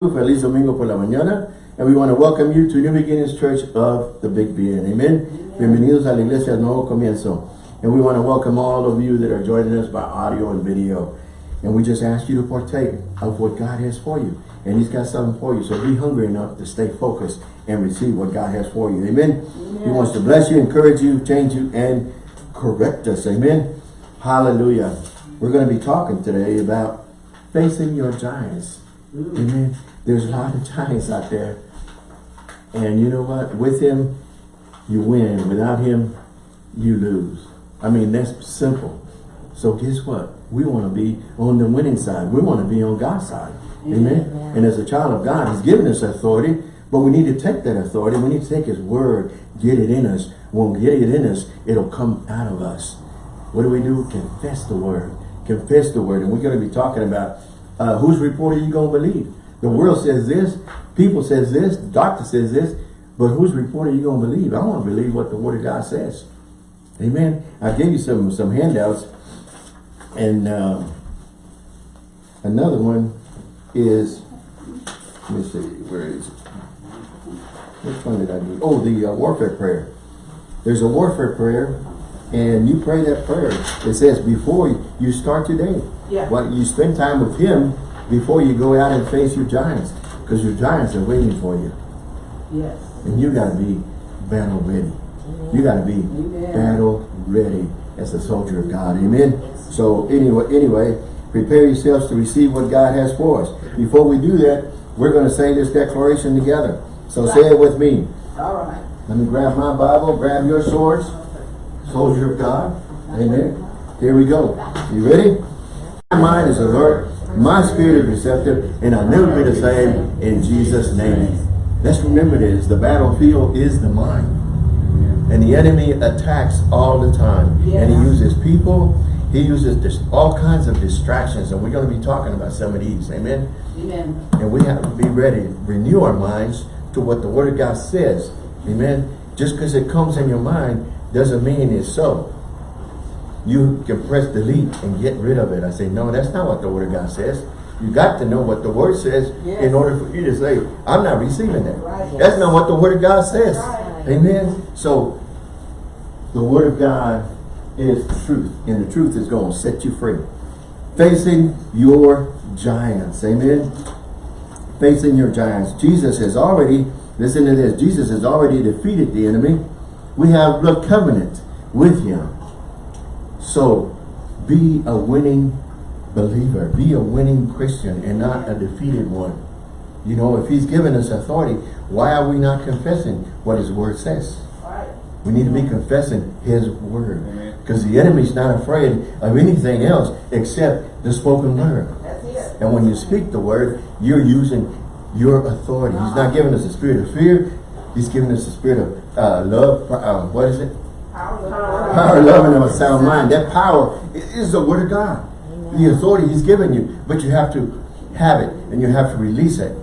Feliz Domingo por la mañana. And we want to welcome you to New Beginnings Church of the Big Bend. Amen. Bienvenidos a la Iglesia Nuevo Comienzo. And we want to welcome all of you that are joining us by audio and video. And we just ask you to partake of what God has for you. And He's got something for you. So be hungry enough to stay focused and receive what God has for you. Amen. Amen. He wants to bless you, encourage you, change you, and correct us. Amen. Hallelujah. We're going to be talking today about facing your giants. Mm. Amen. There's a lot of giants out there. And you know what? With him, you win. Without him, you lose. I mean, that's simple. So guess what? We want to be on the winning side. We want to be on God's side. Amen. Amen. And as a child of God, he's given us authority, but we need to take that authority. We need to take his word, get it in us. When we get it in us, it'll come out of us. What do we do? Confess the word. Confess the word. And we're going to be talking about uh, whose report are you going to believe? The world says this, people says this, the doctor says this, but whose report are you going to believe? I want to believe what the word of God says. Amen. I gave you some some handouts, and uh, another one is, let me see, where is it? Which one did I do? Oh, the uh, warfare prayer. There's a warfare prayer, and you pray that prayer. It says before you start your day. Yeah. Well, you spend time with Him before you go out and face your giants, because your giants are waiting for you. Yes. And you got to be battle ready. Amen. You got to be Amen. battle ready as a soldier of God. Amen. Yes. So anyway, anyway, prepare yourselves to receive what God has for us. Before we do that, we're going to say this declaration together. So right. say it with me. All right. Let me grab my Bible, grab your swords. Soldier of God. Amen. Here we go. You ready? My mind is alert my spirit is receptive, and I'll never be the same in Jesus' name. Let's remember this. The battlefield is the mind. And the enemy attacks all the time. Yeah. And he uses people. He uses all kinds of distractions. And we're going to be talking about some of these. Amen? Amen. And we have to be ready. Renew our minds to what the Word of God says. Amen? Just because it comes in your mind doesn't mean it's so you can press delete and get rid of it. I say, no, that's not what the word of God says. You got to know what the word says yes. in order for you to say, I'm not receiving that. Right. That's not what the word of God says. Right. Amen. So the word of God is truth. And the truth is going to set you free. Facing your giants. Amen. Facing your giants. Jesus has already, listen to this, Jesus has already defeated the enemy. We have the covenant with him. So be a winning believer. Be a winning Christian and not a defeated one. You know, if he's given us authority, why are we not confessing what his word says? We need to be confessing his word. Because the enemy's not afraid of anything else except the spoken word. And when you speak the word, you're using your authority. He's not giving us a spirit of fear. He's giving us a spirit of uh, love. Uh, what is it? Power, love, and a sound mind. That power is the word of God. The authority he's given you. But you have to have it and you have to release it.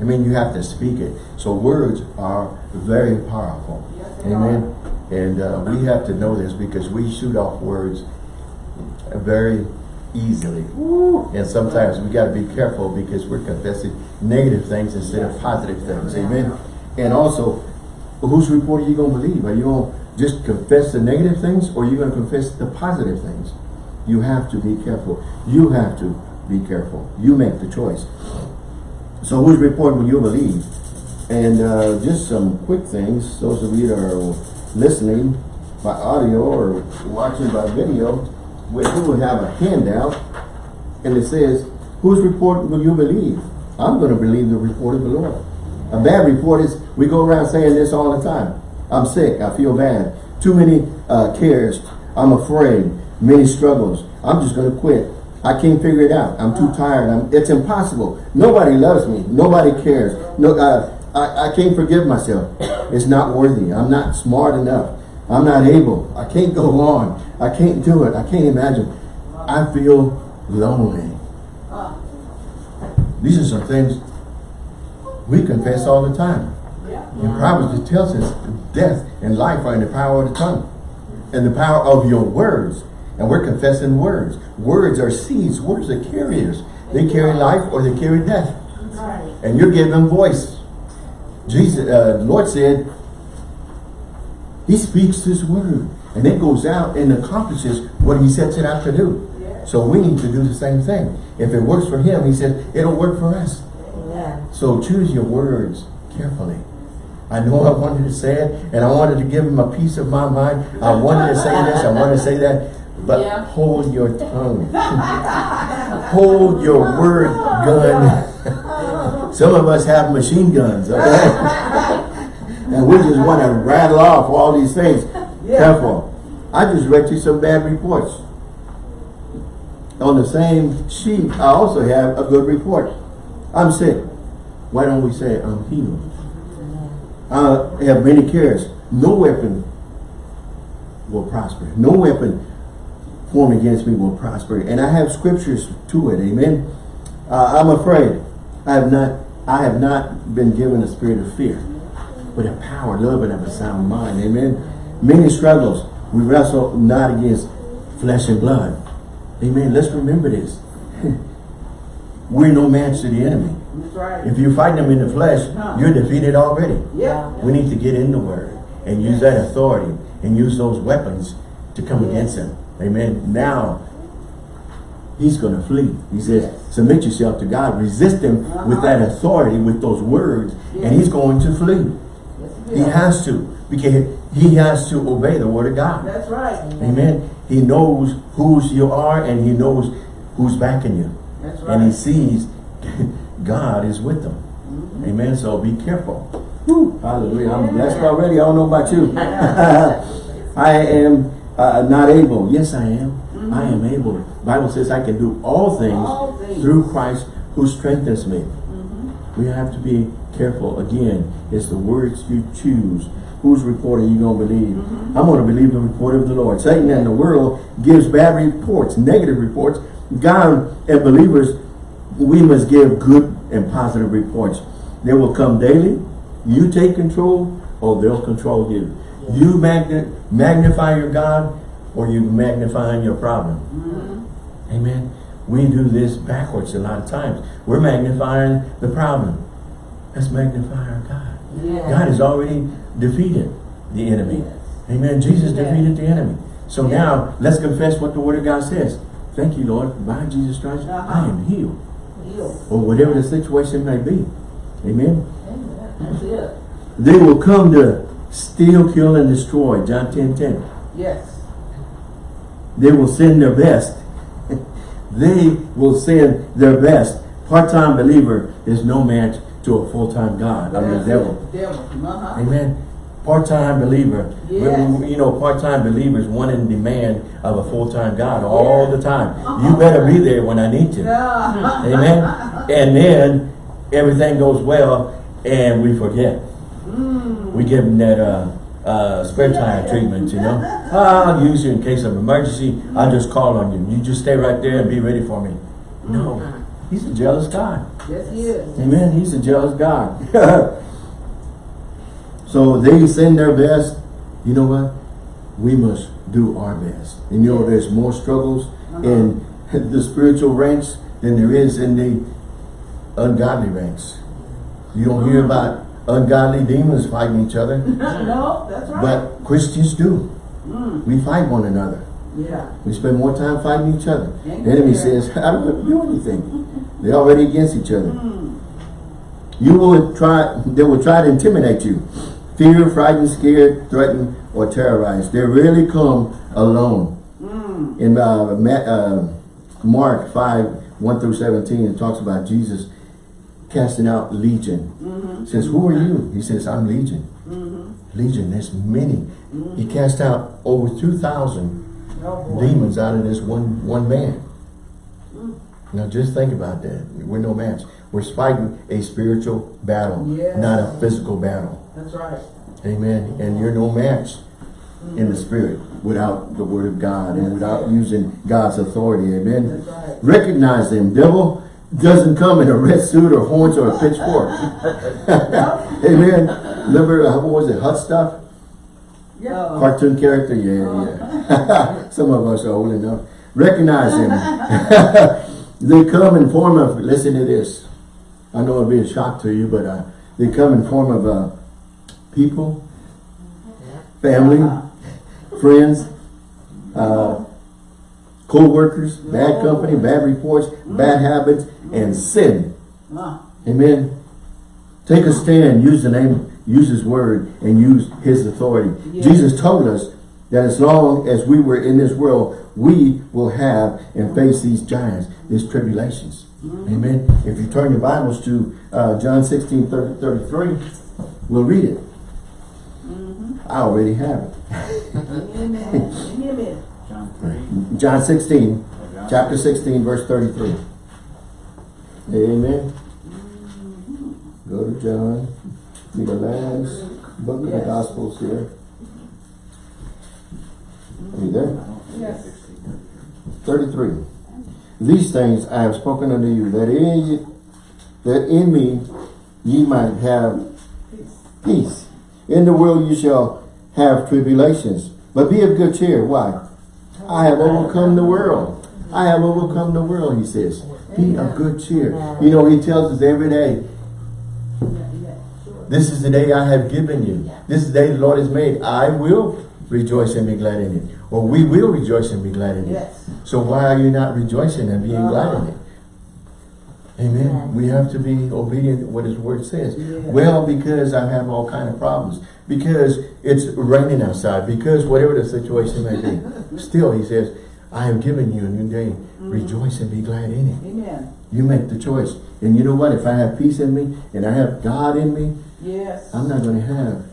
I mean, you have to speak it. So words are very powerful. Amen. And uh, we have to know this because we shoot off words very easily. And sometimes we got to be careful because we're confessing negative things instead of positive things. Amen. And also, whose report are you going to believe? Are you going just confess the negative things or you're going to confess the positive things. You have to be careful. You have to be careful. You make the choice. So whose report will you believe? And uh, just some quick things. Those of you that are listening by audio or watching by video, we will have a handout and it says, whose report will you believe? I'm going to believe the report of the Lord. A bad report is, we go around saying this all the time. I'm sick. I feel bad. Too many uh, cares. I'm afraid. Many struggles. I'm just going to quit. I can't figure it out. I'm too tired. I'm, it's impossible. Nobody loves me. Nobody cares. No, uh, I, I can't forgive myself. It's not worthy. I'm not smart enough. I'm not able. I can't go on. I can't do it. I can't imagine. I feel lonely. These are some things we confess all the time. In Proverbs, tells us death and life are in the power of the tongue. And the power of your words. And we're confessing words. Words are seeds. Words are carriers. They carry life or they carry death. and you're giving them voice. Jesus, uh, Lord said, He speaks His word, and it goes out and accomplishes what He sets it out to do. So we need to do the same thing. If it works for Him, He said, it'll work for us. So choose your words carefully. I know I wanted to say it, and I wanted to give him a piece of my mind. I wanted to say this, I wanted to say that, but Yeah. hold your tongue. hold your word gun. Some of us have machine guns, okay? and we just want to rattle off all these things. Careful. I just read you some bad reports. On the same sheet, I also have a good report. I'm sick. Why don't we say um, I'm healed? I have many cares. No weapon will prosper. No weapon formed against me will prosper. And I have scriptures to it. Amen. Uh, I'm afraid. I have not. I have not been given a spirit of fear, but a power, love, and of a sound mind. Amen. Many struggles. We wrestle not against flesh and blood. Amen. Let's remember this. We're no match to the enemy. Right. If you're fighting them in the flesh, you're defeated already. Yeah. We need to get in the word and use that authority and use those weapons to come against him. Amen. Now, he's going to flee. He says, Yes. submit yourself to God. Resist him uh-huh. with that authority, with those words, and he's going to flee. He has to. Because he has to obey the word of God. That's right. Amen. He knows whose you are and he knows who's backing you. That's And he sees God is with them. Mm-hmm. Amen. So be careful. Whew. Hallelujah. I'm blessed already. I don't know about you. I am uh, not able. Yes, I am. I mm-hmm. am able. Bible says I can do all things, All things. through Christ who strengthens me. Mm-hmm. We have to be careful. Again, it's the words you choose. Whose report are you going to believe? I'm going to believe the report of the Lord. Satan and the world gives bad reports, negative reports. God and believers, we must give good and positive reports. They will come daily. You take control or they'll control you. You magni magnify your God or you magnifying your problem. Amen. We do this backwards a lot of times. We're magnifying the problem. Let's magnify our God. Yeah. God has already defeated the enemy. Amen. Jesus Yeah. defeated the enemy. So now let's confess what the word of God says. Thank you, Lord. By Jesus Christ, Uh-huh. I am healed. Or whatever the situation may be. Amen. Amen. That's it. They will come to steal, kill, and destroy. John 10, 10. Yes. They will send their best. they will send their best. Part-time believer is no match to a full-time God. I mean, devil. Devil. Uh-huh. Amen. Part-time believer. Yes. You know, part-time believers want in demand of a full-time God all the time. You better be there when I need to. Yeah. Amen. And then everything goes well and we forget. We give them that uh, uh, spare time treatment, you know. I'll use you in case of emergency. I'll just call on you. You just stay right there and be ready for me. No. He's a jealous God. Yes, he is. Amen. He's a jealous God. so they send their best. You know what? We must do our best. And you know, there's more struggles uh-huh. in the spiritual ranks than there is in the ungodly ranks. You don't hear uh-huh. about ungodly demons fighting each other, No, that's right. but Christians do. Mm. We fight one another. yeah. We spend more time fighting each other. Amen. The enemy says, I don't have to do anything. They're already against each other. Mm. You will try, they will try to intimidate you. Fear, frightened, scared, threatened, or terrorized. They rarely come alone. In uh, uh, Mark 5, 1 through 17, it talks about Jesus casting out legion. Says, who are you? He says, I'm legion. Legion, there's many. He cast out over 2,000 Oh, demons out of this one one man. Now just think about that. We're no match. We're fighting a spiritual battle, Yes. not a physical battle. That's right. Amen. And you're no match in the spirit without the word of God and without using God's authority. Amen. That's right. Recognize them. Devil doesn't come in a red suit or horns or a pitchfork. Amen. Remember, uh, what was it, hot stuff? Yeah. Cartoon character? Yeah, yeah. Some of us are old enough. Recognize him. they come in form of, listen to this. I know it'll be a shock to you, but uh, they come in form of uh, people, family, friends, uh, co-workers, bad company, bad reports, bad habits, and sin. Amen. Take a stand, use the name, use his word, and use his authority. Yes. Jesus told us that as long as we were in this world, we will have and face these giants, these tribulations. Mm-hmm. Amen. If you turn your Bibles to uh, John 16, 30, 33, we'll read it. Mm-hmm. I already have it. Amen. Amen. John three. John 16, chapter 16, verse 33. Amen. Mm-hmm. Go to John. Be the last book of the Gospels here. Are you there? Yes. 33. These things I have spoken unto you, that in, that in me ye might have peace. In the world you shall have tribulations. But be of good cheer. Why? I have overcome the world. I have overcome the world, he says. Be of good cheer. You know, he tells us every day, Yeah, yeah, sure. this is the day I have given you. This is the day the Lord has made. I will rejoice and be glad in it. Or we will rejoice and be glad in it. Yes. So why are you not rejoicing and being uh-huh. glad in it? Amen. We have to be obedient to what his word says. Well, because I have all kind of problems. Because it's raining outside. Because whatever the situation may be. Still, he says, I have given you a new day. Mm. Rejoice and be glad in it. Amen. You make the choice. And you know what? If I have peace in me and I have God in me, Yes. I'm not going to have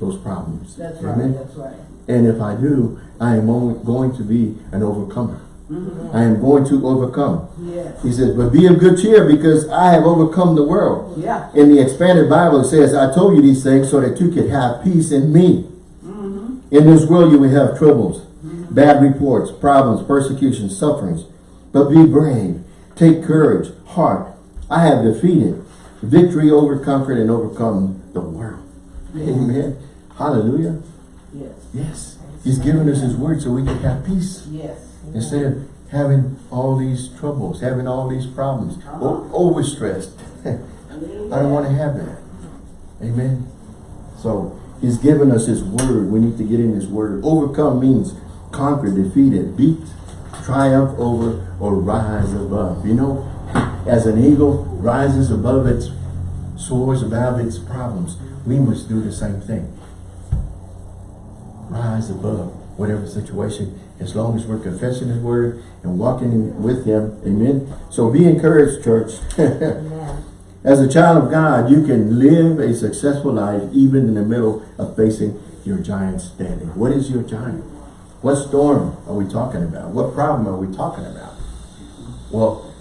those problems. That's Amen? right. That's right. And if I do, I am only going to be an overcomer. Mhm. I am going to overcome. Yes. He says, but be of good cheer because I have overcome the world. Yeah. In the expanded Bible, it says, I told you these things so that you could have peace in me. Mm-hmm. In this world you will have troubles, bad reports, problems, persecution, sufferings. But be brave. Take courage, heart. I have defeated. Victory over conquered and overcome the world. Amen. Hallelujah. Yes. He's given us his word so we can have peace. Yes. Instead of having all these troubles, having all these problems, o- overstressed. I don't want to have that. Amen. So he's given us his word. We need to get in his word. Overcome means conquer, defeated, beat, triumph over, or rise above. You know, as an eagle rises above its, soars above its problems, we must do the same thing. Rise above whatever situation, as long as we're confessing his word and walking in with him. Amen. So be encouraged, church. As a child of God, you can live a successful life even in the middle of facing your giants standing. What is your giant? What storm are we talking about? What problem are we talking about? Well,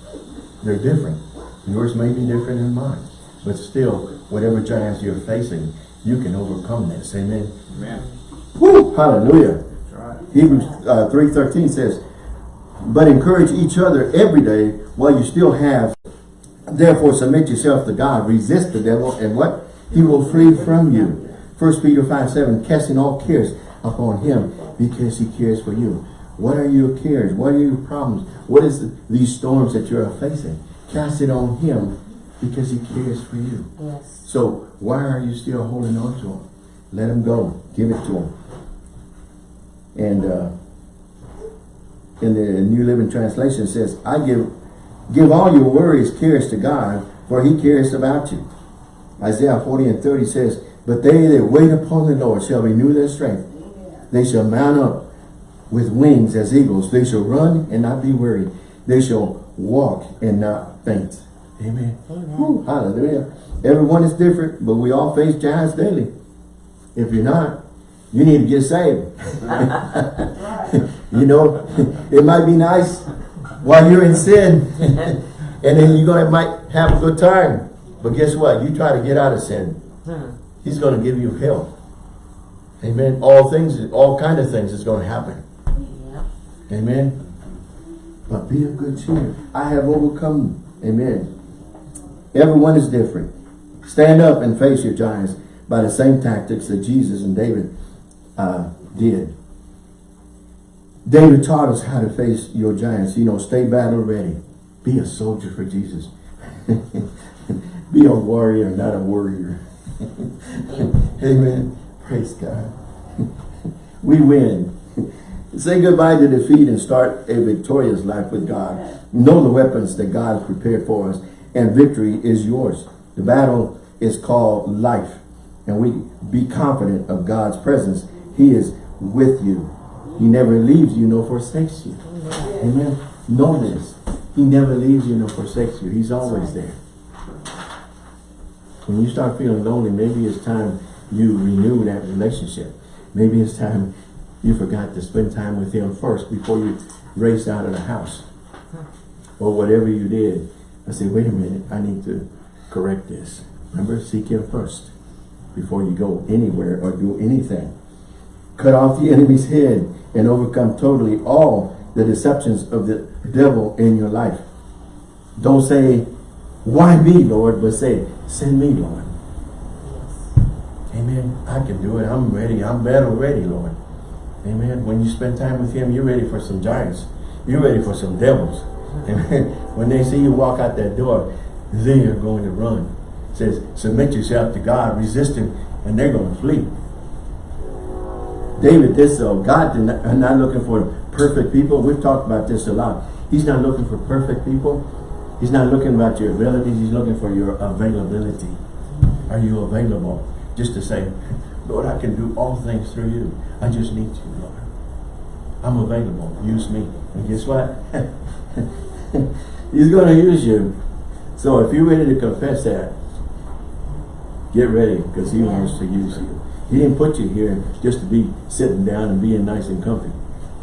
they're different. Yours may be different than mine. But still, whatever giants you're facing, you can overcome this. Amen. Amen. Woo! Hallelujah. That's right. Hebrews uh, 3.13 says, But encourage each other every day while you still have. Therefore submit yourself to God. Resist the devil and what? He will flee from you. 1 Peter 5, 7, casting all cares upon him because he cares for you. What are your cares? What are your problems? What is the, these storms that you are facing? Cast it on him because he cares for you. Yes. So why are you still holding on to him? Let him go. Give it to him. And uh, in the New Living Translation says, I give give all your worries, cares to God, for he cares about you. Isaiah 40 and 30 says, But they that wait upon the Lord shall renew their strength. They shall mount up with wings as eagles. They shall run and not be weary. They shall walk and not faint. Amen. Whew, hallelujah. Everyone is different, but we all face giants daily. If you're not, you need to get saved. you know, it might be nice while you're in sin, and then you're gonna might have a good time. But guess what? You try to get out of sin, Hmm. He's gonna give you hell. Amen. All things, all kind of things is gonna happen. Amen. But be of good cheer. I have overcome. Amen. Everyone is different. Stand up and face your giants by the same tactics that Jesus and David uh, did. David taught us how to face your giants. You know, stay battle ready. Be a soldier for Jesus. Be a warrior, not a warrior. Amen. Praise God. we win. Say goodbye to defeat and start a victorious life with God. Know the weapons that God has prepared for us and victory is yours. The battle is called life and we be confident of God's presence. He is with you. He never leaves you nor forsakes you. Amen. Know this. He never leaves you nor forsakes you. He's always there. When you start feeling lonely, maybe it's time you renew that relationship. Maybe it's time you forgot to spend time with him first before you raced out of the house. Or whatever you did. I said, wait a minute, I need to correct this. Remember, seek him first before you go anywhere or do anything. Cut off the enemy's head and overcome totally all the deceptions of the devil in your life. Don't say, why me, Lord? But say, send me, Lord. Amen. I can do it. I'm ready. I'm battle ready, Lord. Amen. When you spend time with him, you're ready for some giants. You're ready for some devils. Amen. When they see you walk out that door, they are going to run. Says, submit yourself to God, resist him, and they're going to flee. David did so. God did not, not looking for perfect people. We've talked about this a lot. He's not looking for perfect people. He's not looking about your abilities. He's looking for your availability. Are you available? Just to say, Lord, I can do all things through you. I just need you, Lord. I'm available. Use me. And guess what? He's going to use you. So if you're ready to confess that, get ready because he wants to use you. He didn't put you here just to be sitting down and being nice and comfy.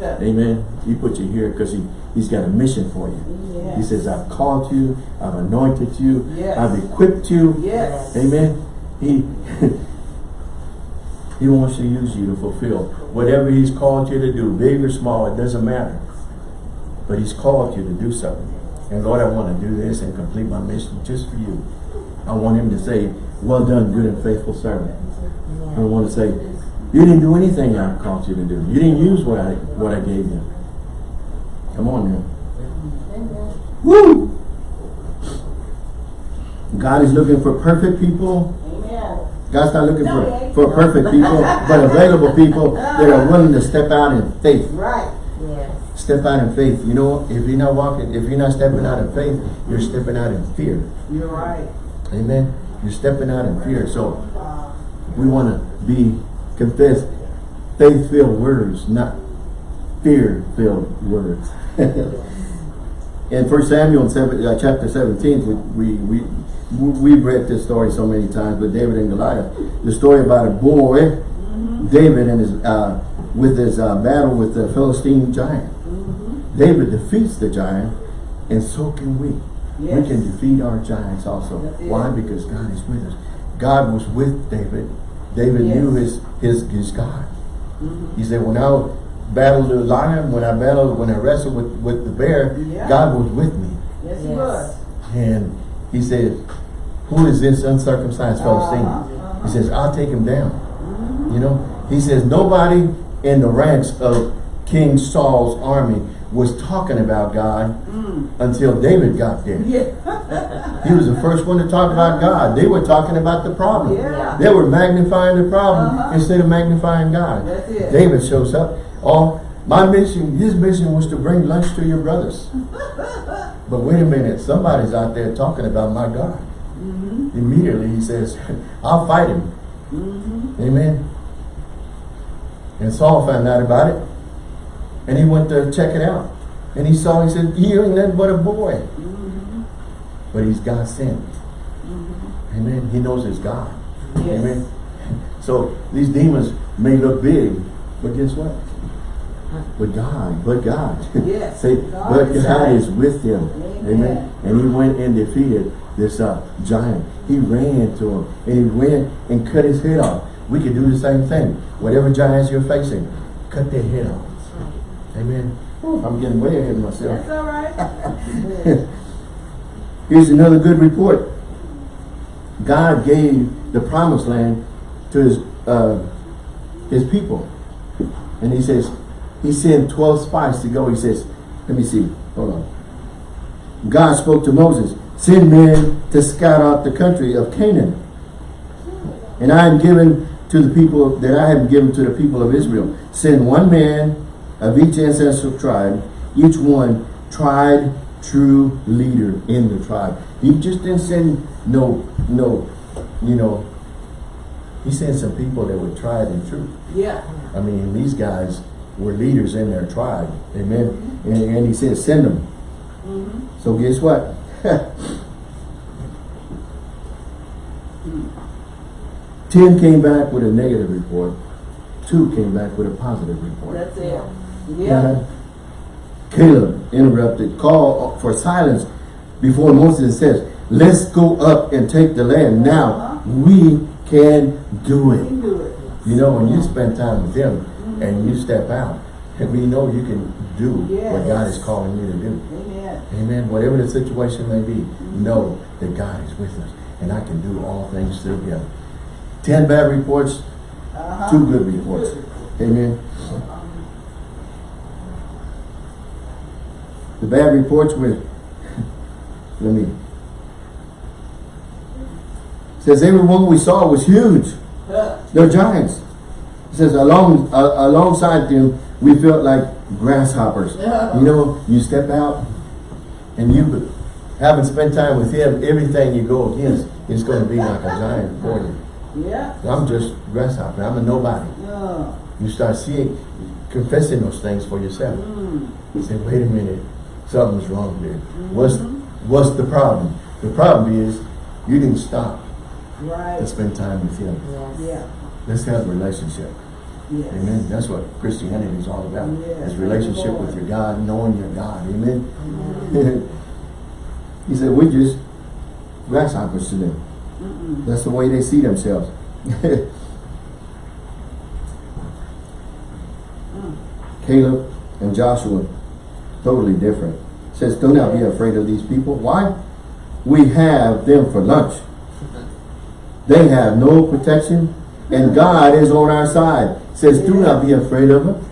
Amen. He put you here because he, he's got a mission for you. Yes. He says, I've called you, I've anointed you, Yes. I've equipped you. Yes. Amen. He He wants to use you to fulfill whatever he's called you to do, big or small, it doesn't matter. But he's called you to do something. And Lord, I want to do this and complete my mission just for you. I want him to say, well done, good and faithful servant. I want to say, you didn't do anything I called you to do. You didn't use what I what I gave you. Come on now. Woo! God is looking for perfect people. God's not looking for, for perfect people, but available people that are willing to step out in faith. Right. Yes. Step out in faith. You know, if you're not walking, if you're not stepping out in faith, you're stepping out in fear. You're right. Amen. You're stepping out in fear. So we want to be confess faith-filled words, not fear-filled words. in First Samuel seven, uh, chapter 17, we, we, we, we've read this story so many times, but David and Goliath, the story about a boy, David and his, uh, with his uh, battle with the Philistine giant. David defeats the giant, and so can we. We can defeat our giants also. That's. Why? Because God is with us. God was with David. David Yes. knew his, his, his God. He said, when I battled the lion, when I battled, when I wrestled with, with the bear, Yeah. God was with me. Yes, he was. And he said, who is this uncircumcised Philistine? Uh-huh, He says, I'll take him down. You know, he says, nobody in the ranks of King Saul's army was talking about God until David got there. Yeah. He was the first one to talk about God. They were talking about the problem. Yeah. They were magnifying the problem Uh-huh. instead of magnifying God. David shows up. Oh, my mission, his mission was to bring lunch to your brothers. but wait a minute, somebody's out there talking about my God. Mm-hmm. Immediately he says, I'll fight him. Mm-hmm. Amen. And Saul found out about it. And he went to check it out. And he saw, he said, he ain't nothing but a boy. Mm-hmm. But he's God sent. Amen. He knows his God. Yes. Amen. So these demons may look big, but guess what? But God, but God. Yes. Say, God but God is with him. Amen. And he went and defeated this uh, giant. He ran to him and he went and cut his head off. We can do the same thing. Whatever giants you're facing, cut their head off. Amen. I'm getting way ahead of myself. That's all right. Here's another good report. God gave the promised land to his uh, his people. And he says, he sent 12 spies to go. He says, let me see, hold on. God spoke to Moses, send men to scout out the country of Canaan. And I am given to the people that I have given to the people of Israel. Send one man of each ancestral tribe, each one tried true leader in the tribe. He just didn't send no, no, you know, he sent some people that were tried and true. Yeah. I mean, these guys were leaders in their tribe. Amen. And, and he said, send them. Mm-hmm. So guess what? Ten came back with a negative report. Two came back with a positive report. That's it. Yeah. Uh-huh. Caleb interrupted, call for silence before Moses says, let's go up and take the land. Now, Uh-huh. we can do it. can do it. You know, when you spend time with him and you step out, and we know you can do what God is calling you to do. Amen. Amen. Whatever the situation may be, know that God is with us and I can do all things through him. Ten bad reports, Uh-huh. two good reports. Amen. The bad reports were, let me, says everyone we saw was huge. They're giants. It says along uh, alongside them, we felt like grasshoppers. Yeah. You know, you step out and you haven't spent time with him, everything you go against is going to be like a giant for you. yeah. I'm just grasshopper. I'm a nobody. Uh, You start seeing, confessing those things for yourself. mm. You say, wait a minute, something's wrong there. What's, what's the problem? The problem is you didn't stop right. to spend time with him. Yeah. Let's have a relationship. Yes. Amen. That's what Christianity is all about. Yes. Is relationship Lord. with your God, knowing your God. Amen. Mm. he said, we're just grasshoppers to them. Mm-mm. That's the way they see themselves. Mm. Caleb and Joshua, totally different. Says, do not be afraid of these people. Why? We have them for lunch. They have no protection, and God is on our side. Says, do not be afraid of them.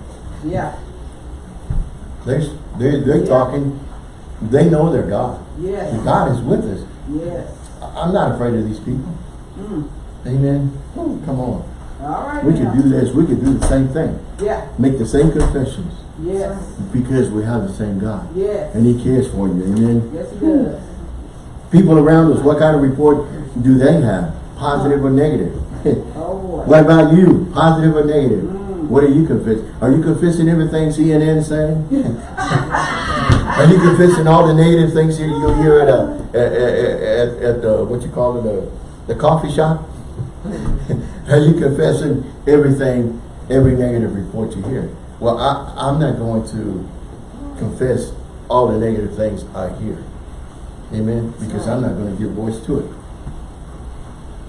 Yeah. They're, they're, they're Yeah. talking, they know their God. Yes. God is with us. Yes. I'm not afraid of these people. Mm. Amen. Oh, come on. All right. We now. could do this. We could do the same thing. Yeah. Make the same confessions Yes. because we have the same God. Yes. And he cares for you. Amen. Yes, it does. People around us, what kind of report do they have? Positive or negative? Oh boy. what about you? Positive or negative? Mm. What are you confessing? Are you confessing everything CNN saying? are you confessing all the negative things you, you hear at, a, at, at, at, at the, what you call it, the, the coffee shop? are you confessing everything, every negative report you hear? Well, I, I'm not going to confess all the negative things I hear. Amen? Because I'm not going to give voice to it.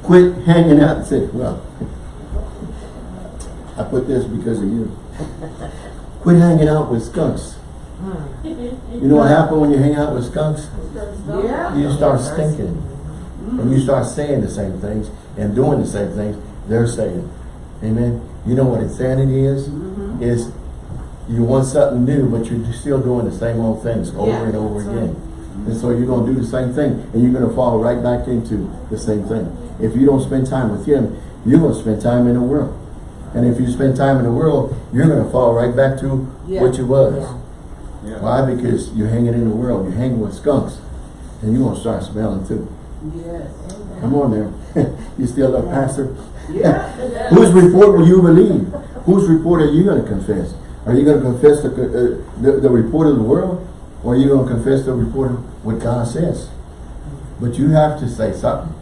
Quit hanging out and say, well, I put this because of you. Quit hanging out with skunks. Hmm. You know what happens when you hang out with skunks? Yeah. You start stinking. And you start saying the same things and doing the same things they're saying. Amen? You know what insanity is? Mm-hmm. Mm-hmm. Is you want something new, but you're still doing the same old things over Yeah, and over that's again. And so you're going to do the same thing, and you're going to fall right back into the same thing. If you don't spend time with Him, you're going to spend time in the world. And if you spend time in the world, you're going to fall right back to Yeah. what you was. Yeah. Why? Because you're hanging in the world. You're hanging with skunks. And you're going to start smelling too. Yes. Come on there. you still a pastor? Yeah. Whose report will you believe? Whose report are you going to confess? Are you going to confess the, uh, the, the report of the world? Or are you going to confess the report of what God says? But you have to say something.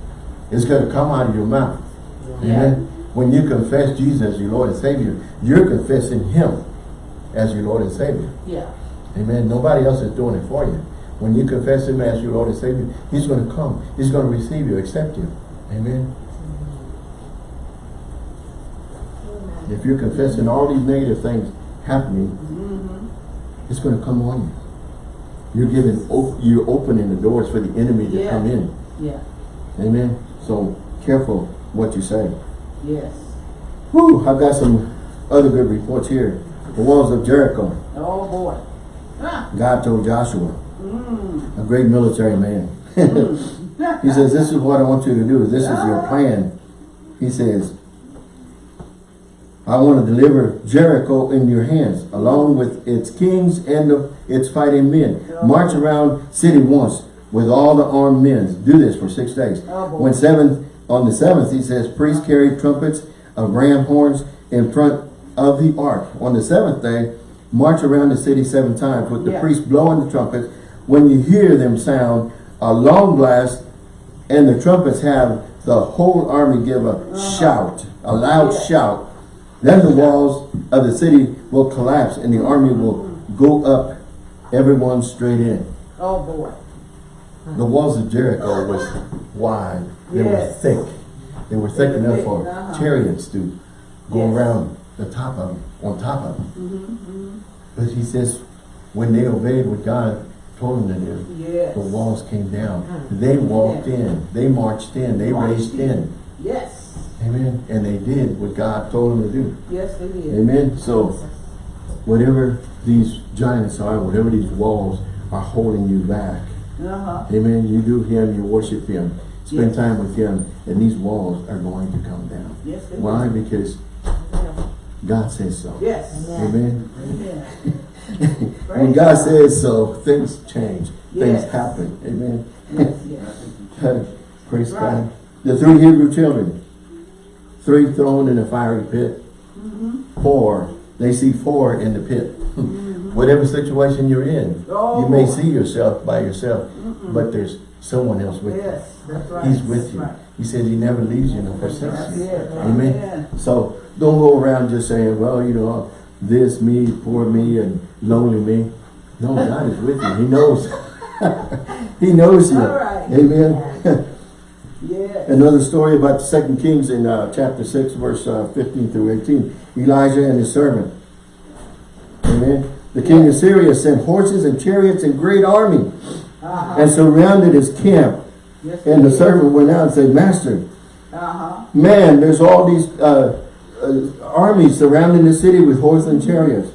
It's going to come out of your mouth. Amen. When you confess Jesus as your Lord and Savior, you're confessing Him as your Lord and Savior. Yeah. Amen. Nobody else is doing it for you. When you confess Him as your Lord and Savior, He's going to come. He's going to receive you, accept you. Amen. If you're confessing all these negative things happening, Mm-hmm. it's going to come on you. You're giving, op you're opening the doors for the enemy to Yeah. come in. Yeah. Amen. So careful what you say. Yes. Whew, I've got some other good reports here. The walls of Jericho. Oh boy. Ah. God told Joshua, Mm. a great military man. he says, this is what I want you to do. This is your plan. He says, I want to deliver Jericho in your hands, along with its kings and the- its fighting men. March around city once with all the armed men. Do this for six days. Oh. When seventh, on the seventh, he says, priests carry trumpets of ram horns in front of the ark. On the seventh day, march around the city seven times with the Yeah. priests blowing the trumpets. When you hear them sound a long blast and the trumpets have the whole army give a uh-huh. shout, a loud. Yeah. shout, then the walls of the city will collapse and the army will go up, everyone straight in. Oh, boy. The walls of Jericho was wide. They were thick. They were thick They were enough thick, for uh-huh. chariots to go Yes. around the top of them, on top of them. Mm-hmm, But he says, when they obeyed what God told them to do, Yes. the walls came down. They walked in. They marched in. They Marched raced in. In. Yes. Amen. And they did what God told them to do. Yes, they did. Amen. So whatever these giants are, whatever these walls are holding you back, Uh-huh. Amen. You do Him, you worship Him, spend Yes. time with Him, and these walls are going to come down. Yes, they Why? did. Because God says so. Yes. Amen. Amen. When God says so, things change. Yes. Things happen. Amen. Yes, yes. Praise Right. God. The three Hebrew children, three thrown in a fiery pit, Mm-hmm. four, they see four in the pit. Whatever situation you're in, Oh, you may boy. see yourself by yourself, but there's someone else with you. Yes, that's right. He's with That's you. right. He says he never leaves you nor forsakes you. Amen. Amen. So don't go around just saying, well, you know, this me, poor me, and lonely me. No, God is with you. He knows. he knows you. Amen. Yes. Another story about the Second Kings in uh, chapter 6, verse uh, 15 through 18. Elijah and his servant. Amen. The king of Syria sent horses and chariots and great army Uh-huh. and surrounded his camp. Yes, And the did. servant went out and said, Master, Uh-huh. Man, there's all these uh, uh, armies surrounding the city with horses and chariots.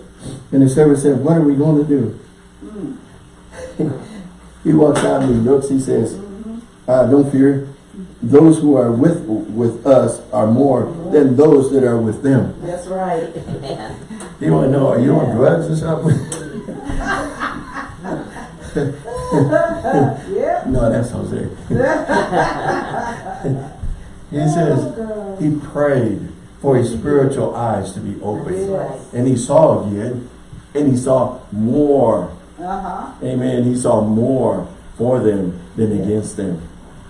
And the servant said, what are we going to do? he walks out and he looks, he says, uh, don't fear. Those who are with with us are more than those that are with them. That's right. You want to know, are you on drugs or something? yeah. no, that's Jose. he says, he prayed for his spiritual eyes to be open. Yes. And he saw again, and he saw more. Uh-huh. Amen. He saw more for them than against them.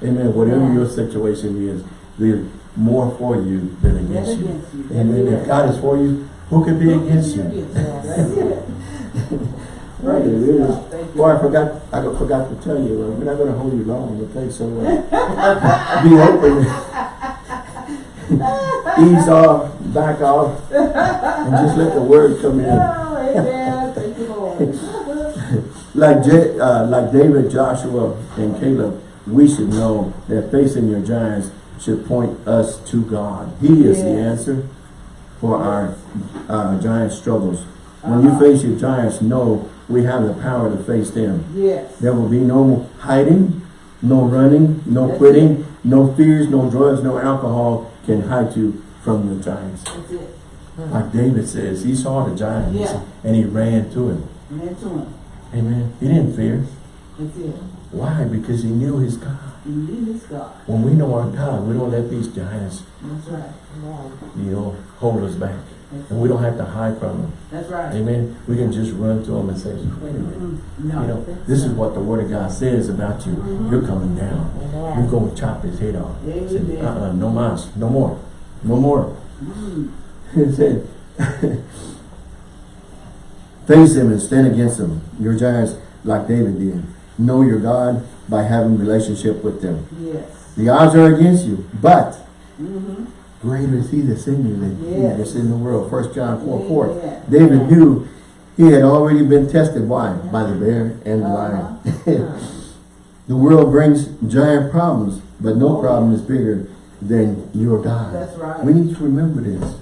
Amen. Whatever your situation is, there's more for you than against you. against you. Amen. If God is for you, who can be against you? Right, it is. Boy, I forgot, I forgot to tell you, uh, we're not going to hold you long, okay? So uh, be open. Ease off, back off, and just let the word come in. Oh, amen. Thank you, Lord. Like, J, uh, like David, Joshua, and Caleb, we should know that facing your giants should point us to God. He is the answer for our uh, giant struggles. When you Uh-huh. face your giants, know we have the power to face them. Yes. There will be no hiding, no running, no That's quitting, no fears, no drugs, no alcohol can hide you from the giants. That's it. Like David says, he saw the giants Yeah. and he ran to him. Amen to him. Amen. He didn't fear. That's it. Why? Because he knew his God. Believe this God. When we know our God, we don't let these giants, That's right. you know, hold us back. And we don't have to hide from them. That's right. Amen. We can just run to them and say, wait a minute. Mm, You No. know, this is what the Word of God says about you. You're coming down. You're going to chop his head off. He said, uh-uh, no mas, no more. No more. Mm. He said, face him and stand against him. Your giants, like David did. Know your God by having relationship with them. Yes. The odds are against you, but Mm-hmm. greater is he that's in you than he Yes. that's in the world. First John 4, 4. Amen. David knew he had already been tested. Why? By the bear and the lion. the world brings giant problems, but no Oh, problem is bigger than your God. That's right. We need to remember this.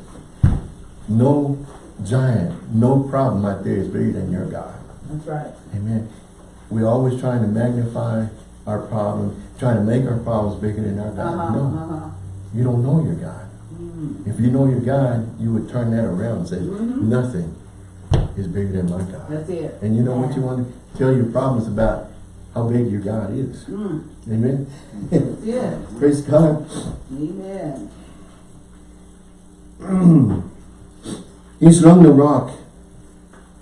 No giant, no problem out there is bigger than your God. That's right. Amen. We're always trying to magnify our problem, trying to make our problems bigger than our God. Uh-huh, No, uh-huh. you don't know your God. Mm. If you know your God, you would turn that around and say, Mhm. nothing is bigger than my God. That's it. And you know what you want to tell your problems about how big your God is. Mm. Amen. It. Praise God. Amen. He slung the rock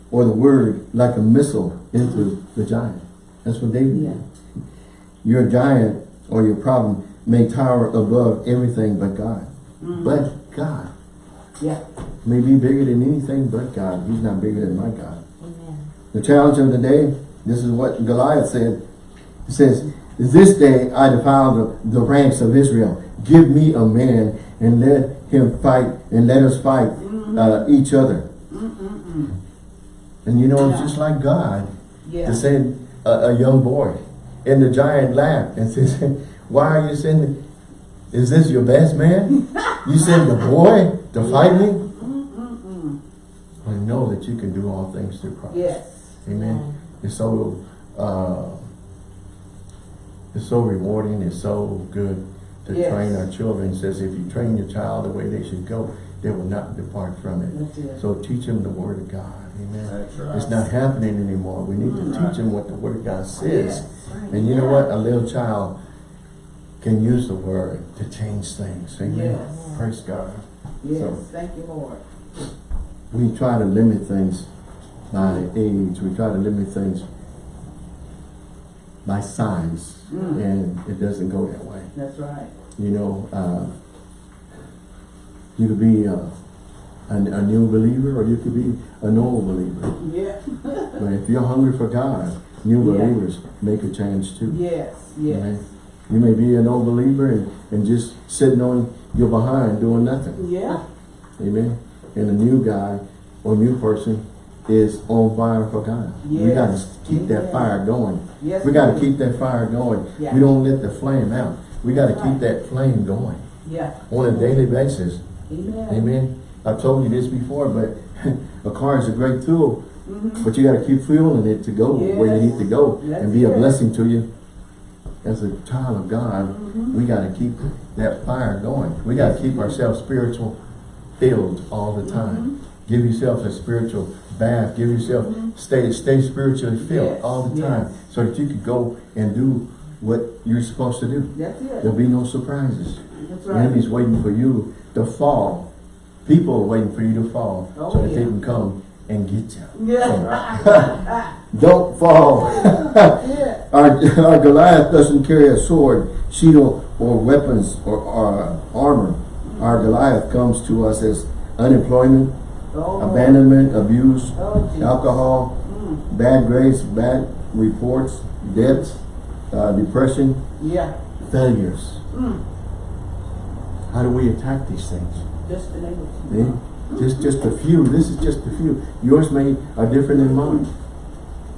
or the word like a missile into the giant. That's what David Yeah. did. Your giant or your problem may tower above everything but God. Mm. But God Yeah. may be bigger than anything but God. He's not bigger than my God. Amen. The challenge of the day, this is what Goliath said. He says, This day I defile the, the ranks of Israel. Give me a man and let him fight and let us fight uh, each other. Mm-mm-mm. And you know, it's Yeah. just like God Yeah. to send a, a young boy. And the giant laughed and says, Why are you sending? Is this your best man? You send the boy to fight me? Mm-mm-mm. I know that you can do all things through Christ. Yes. Amen. It's so uh, it's so rewarding. It's so good to Yes. train our children. It says if you train your child the way they should go, they will not depart from it. It. So teach them the word of God. Amen. Right. It's not happening anymore. We need to teach them what the word of God says. Yes. And you know what? A little child can use the word to change things. Amen. Yes. Praise God. Yes. So- Thank you, Lord. We try to limit things by age. We try to limit things by size. Mm. And it doesn't go that way. That's right. You know, uh, you could be uh, a, a new believer or you could be an old believer. Yeah. But if you're hungry for God, new Yeah. believers make a change too. Yes. Yes. Amen. You may be an old believer and, and just sitting on your behind doing nothing. Yeah. Amen. And a new guy or new person is on fire for God. We got to Yes. keep that fire going. Yes. We got to keep that fire going. Yeah. We don't let the flame out. We got to Right. keep that flame going Yeah. on a daily basis. Amen. Amen. I've told you this before, but a car is a great tool, Mhm. but you got to keep fueling it to go where you need to go That's and be a it. blessing to you. As a child of God, Mhm. we got to keep that fire going. We got to keep ourselves spiritual filled all the time. Mm-hmm. Give yourself a spiritual bath. Give yourself stay stay spiritually filled Yes, all the yes. time, so that you could go and do what you're supposed to do. That's it. There'll be no surprises. That's The enemy's waiting for you to fall. People are waiting for you to fall Oh, so that they can come and get you. Yeah. Don't fall. yeah. our, our Goliath doesn't carry a sword, shield, or weapons or, or armor. Our Goliath comes to us as unemployment, Oh. abandonment, abuse, Oh, alcohol, Mm. bad grades, bad reports, debts, uh, depression, Yeah. failures. Mm. How do we attack these things? Just the name of Eh? Just, just a few. This is just a few. Yours may are different than mine,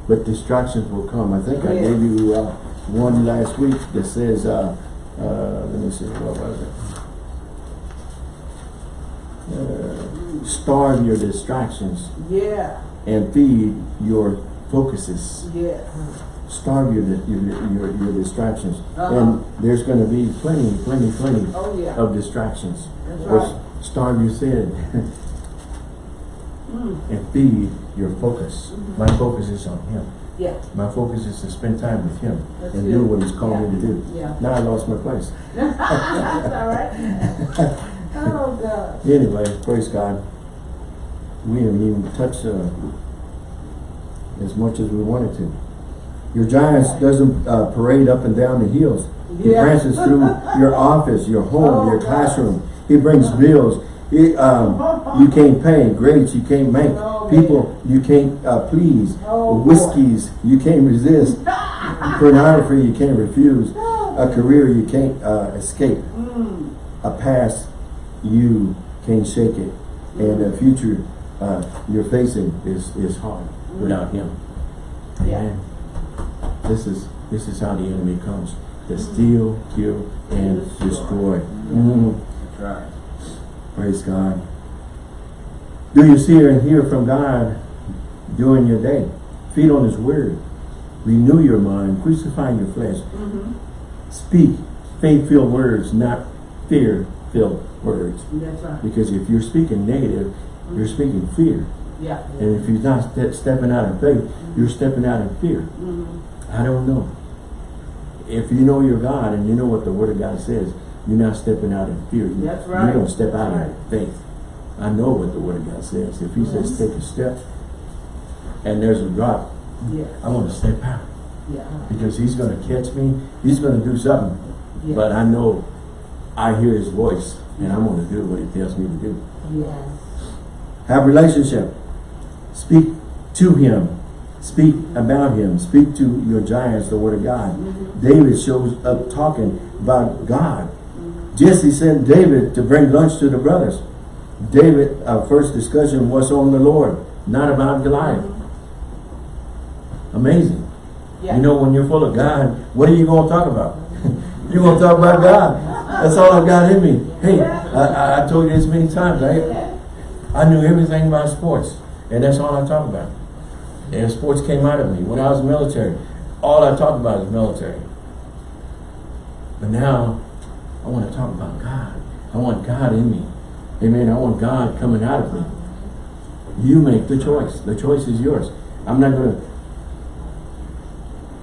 but distractions will come. I think I gave you uh, one last week that says, uh, uh, let me see, what was it? Uh, starve your distractions Yeah. and feed your focuses. Yes. Starve your your your, your distractions, Uh-huh. and there's going to be plenty, plenty, plenty Oh, yeah. of distractions. That's Or right. starve your sin. Mm. and feed your focus. Mm-hmm. My focus is on Him. Yeah. My focus is to spend time with Him That's and it. do what He's called me to do. Yeah. Now I lost my place. That's all right. oh, God. Anyway, praise God. We haven't even touched uh, as much as we wanted to. Your giants doesn't uh, parade up and down the hills. He Yeah. branches through your office, your home, Oh, your classroom. He brings bills. He, um, you can't pay. Grades you can't make. Oh, People you can't uh, please. Oh. Whiskeys you can't resist. Pornography you can't refuse. A career you can't uh, escape. Mm. A past you can't shake it. And a future uh, you're facing is, is hard without him. Yeah. This is this is how the enemy comes. To steal, kill, and destroy. Mhm. Right. Praise God. Do you see and hear from God during your day? Feed on His Word. renew your mind, Crucify your flesh. Mm-hmm. Speak faith-filled words, not fear-filled words. That's right. Because if you're speaking negative, you're speaking fear. Yeah. And if you're not ste- stepping out of faith, you're stepping out of fear. I don't know. If you know your God and you know what the Word of God says, you're not stepping out in fear. You- That's right. You don't step out That's in faith. I know what the Word of God says. If He says Mhm. take a step and there's a drop, Yes. I want to step out Yeah. because He's going to catch me. He's going to do something. Yes. But I know I hear His voice and I'm going to do what He tells me to do. Yes. Have relationship. Speak to him. Speak about him. Speak to your giants, the word of God. Mhm. David shows up talking about God. Mhm. Jesse sent David to bring lunch to the brothers. David, our first discussion was on the Lord, not about Goliath. Amazing. Yeah. You know, when you're full of God, what are you going to talk about? you're going to talk about God. That's all I've got in me. Hey, I, I- I told you this many times. I, I knew everything about sports, and that's all I talk about. And sports came out of me. When I was military, all I talked about is military. But now, I want to talk about God. I want God in me. Amen. I want God coming out of me. You make the choice. The choice is yours. I'm not going to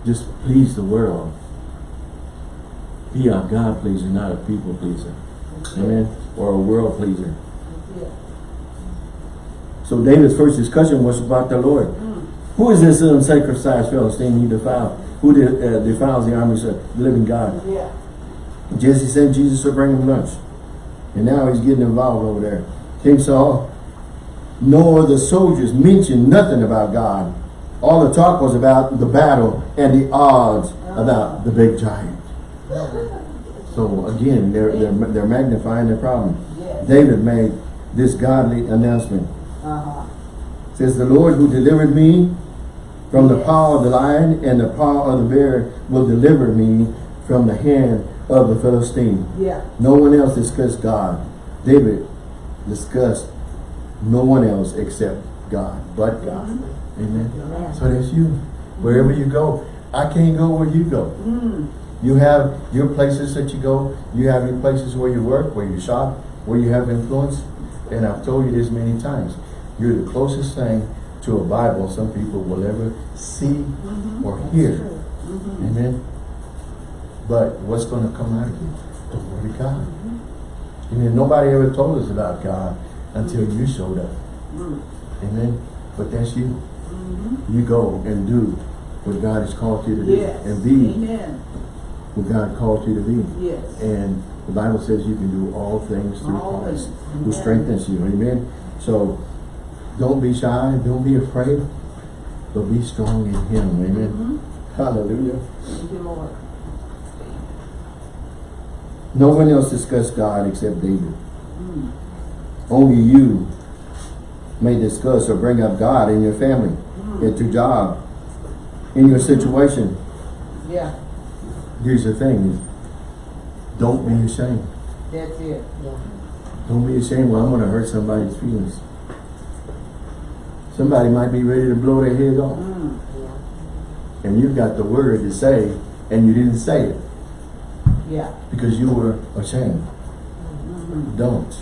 just please the world. Be a God pleaser, not a people pleaser. Amen. Or a world pleaser. So David's first discussion was about the Lord. Mm. Who is this uncircumcised Philistine he defiled? Who de uh, defiles the armies of the living God? Yeah. Jesse sent Jesus to bring him lunch. And now he's getting involved over there. King Saul, nor the soldiers mentioned nothing about God. All the talk was about the battle and the odds about the big giant. So again, they're, they're, they're magnifying the problem. Yes. David made this godly announcement. Uh-huh. Says the Lord who delivered me from the paw of the lion and the paw of the bear will deliver me from the hand of the Philistine. Yeah. No one else discussed God. David discussed no one else except God, but God. Amen. Amen. So that's you. Wherever you go, I can't go where you go. Mm. You have your places that you go. You have your places where you work, where you shop, where you have influence. And I've told you this many times. You're the closest thing to a Bible some people will ever see Mhm. or hear. Mhm. Amen. But what's going to come out of you? The Word of God. Amen. Nobody ever told us about God until you showed up. Mm. Amen. But that's you. Mhm. You go and do what God has called you to do. Yes. And be Amen. what God called you to be. Yes. And the Bible says you can do all things through All Christ things. who strengthens you. Amen. So don't be shy, don't be afraid, but be strong in Him. Amen. Mhm. Hallelujah. Thank you, Lord. No one else discussed God except David. Mm. Only you may discuss or bring up God in your family, Mm. at your job, in your situation. Yeah. Here's the thing. Don't be ashamed. That's it. Don't be ashamed. Well, I'm going to hurt somebody's feelings. Somebody might be ready to blow their head off. Mm. And you've got the word to say, and you didn't say it Yeah. because you were ashamed. Mhm. Don't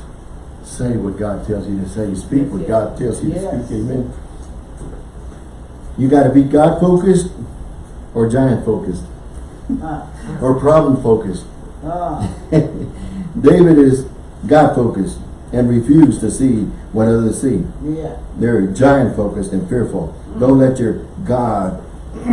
say what God tells you to say. Speak Yes, what yes. God tells you to speak. Amen. You got to be God focused or giant focused Uh, or problem focused. uh, David is God focused and refuse to see what others see. yeah. They're giant focused and fearful. Don't let your God,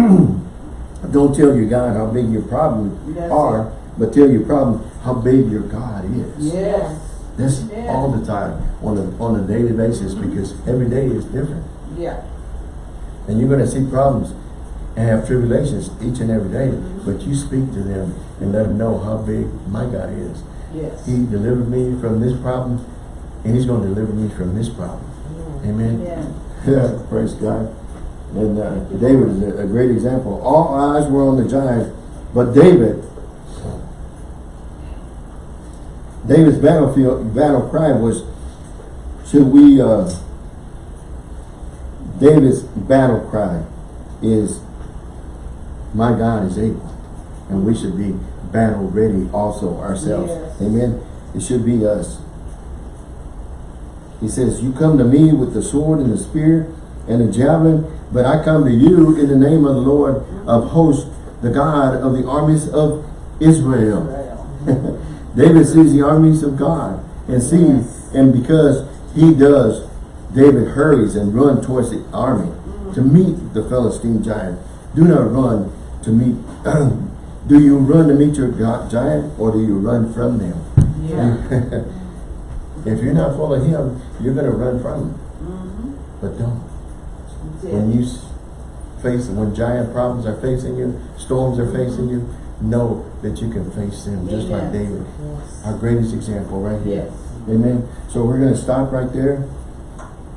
don't tell your God how big your problems That's are, but tell your problem how big your God is. Yes. That's Yeah. all the time on a on a daily basis because every day is different. Yeah. And you're gonna see problems and have tribulations each and every day, mm-hmm. but you speak to them and let them know how big my God is. Yes. He delivered me from this problem and he's gonna deliver me from this problem. Amen. Yeah. Yeah, praise God. And uh, David is a, a great example. All eyes were on the giant, but David, David's battlefield battle cry was, should we, uh, David's battle cry is, my God is able. And we should be battle ready also ourselves. Yes. Amen. It should be us. He says, you come to me with the sword and the spear and the javelin, but I come to you in the name of the Lord of hosts, the God of the armies of Israel. Israel. David sees the armies of God and sees, Yes. and because he does, David hurries and runs towards the army to meet the Philistine giant. Do not run to meet, do you run to meet your gi- giant or do you run from them? Yeah. if you're not full of him, you're going to run from him. Mm-hmm. But don't. When you s- face, when giant problems are facing you, storms are facing you, know that you can face them just like David. Yes. Our greatest example right here. Yes. Amen. So we're going to stop right there.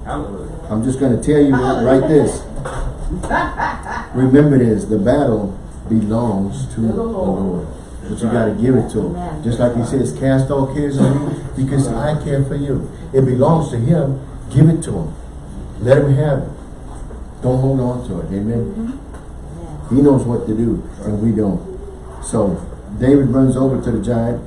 Hallelujah. I'm just going to tell you right this. Remember this, the battle belongs to the the Lord. But you got to give it to him. Amen. Just like he says, cast all cares on me because I care for you. It belongs to him. Give it to him. Let him have it. Don't hold on to it. Amen. Mm-hmm. He knows what to do and we don't. So David runs over to the giant,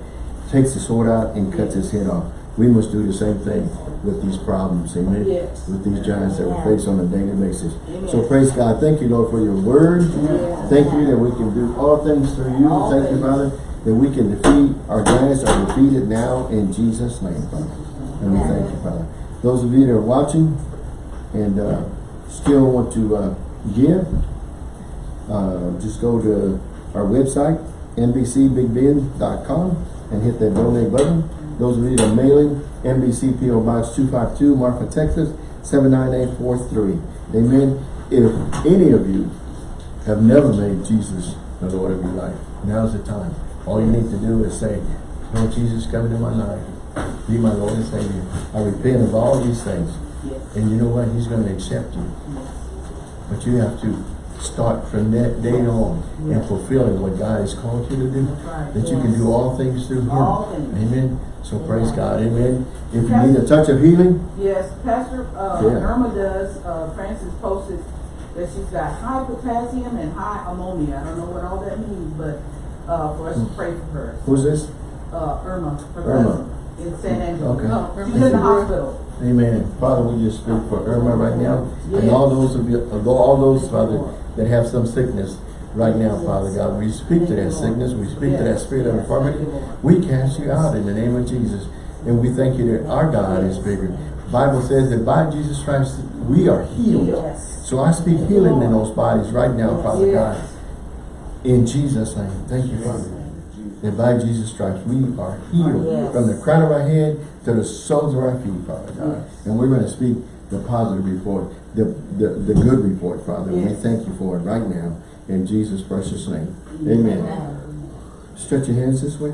takes the sword out and cuts his head off. We must do the same thing with these problems, amen? Yes. With these giants that we face on a daily basis. Amen. So praise God. Thank you, Lord, for your word. Yes. Thank you that we can do all things through you. All Thank you. Father, that we can defeat our giants are defeated now in Jesus' name, Father. And we thank you, Father. Those of you that are watching and uh, still want to uh, give, uh, just go to our website, nbcbigbend.com and hit that donate button. Those of you that are mailing, NBC PO Box 252, Marfa, Texas, 79843. Amen. If any of you have never made Jesus the Lord of your life, now's the time. All you need to do is say, Lord Jesus, come into my life. Be my Lord and Savior. I repent of all these things. Yes. And you know what? He's going to accept you. But you have to start from that day on and fulfilling what God has called you to do. Right. That you can do all things through Him. All things. Amen. So praise God. Amen. If you need a touch of healing, Yes, Pastor, uh, Yeah. Irma does, uh, Francis posted that she's got high potassium and high ammonia. I don't know what all that means, but, uh, for us to pray for her. who's this? Uh, Irma, Irma. in San Angelo. Okay. No, she's in the hospital. Amen. Father, we just speak for Irma right now. And all those of you, all those, Father, that have some sickness right now, Father God. We speak to that sickness. We speak to that spirit of infirmity. We cast you out in the name of Jesus. And we thank you that our God is bigger. Bible says that by Jesus Christ, we are healed. So I speak healing in those bodies right now, Father God. In Jesus' name. Thank you, Father. That by Jesus Christ, we are healed from the crown of our head to the soles of our feet, Father God. And we're going to speak the positive report, the, the, the good report, Father. And we thank you for it right now. In Jesus' precious name. Amen. Stretch your hands this way.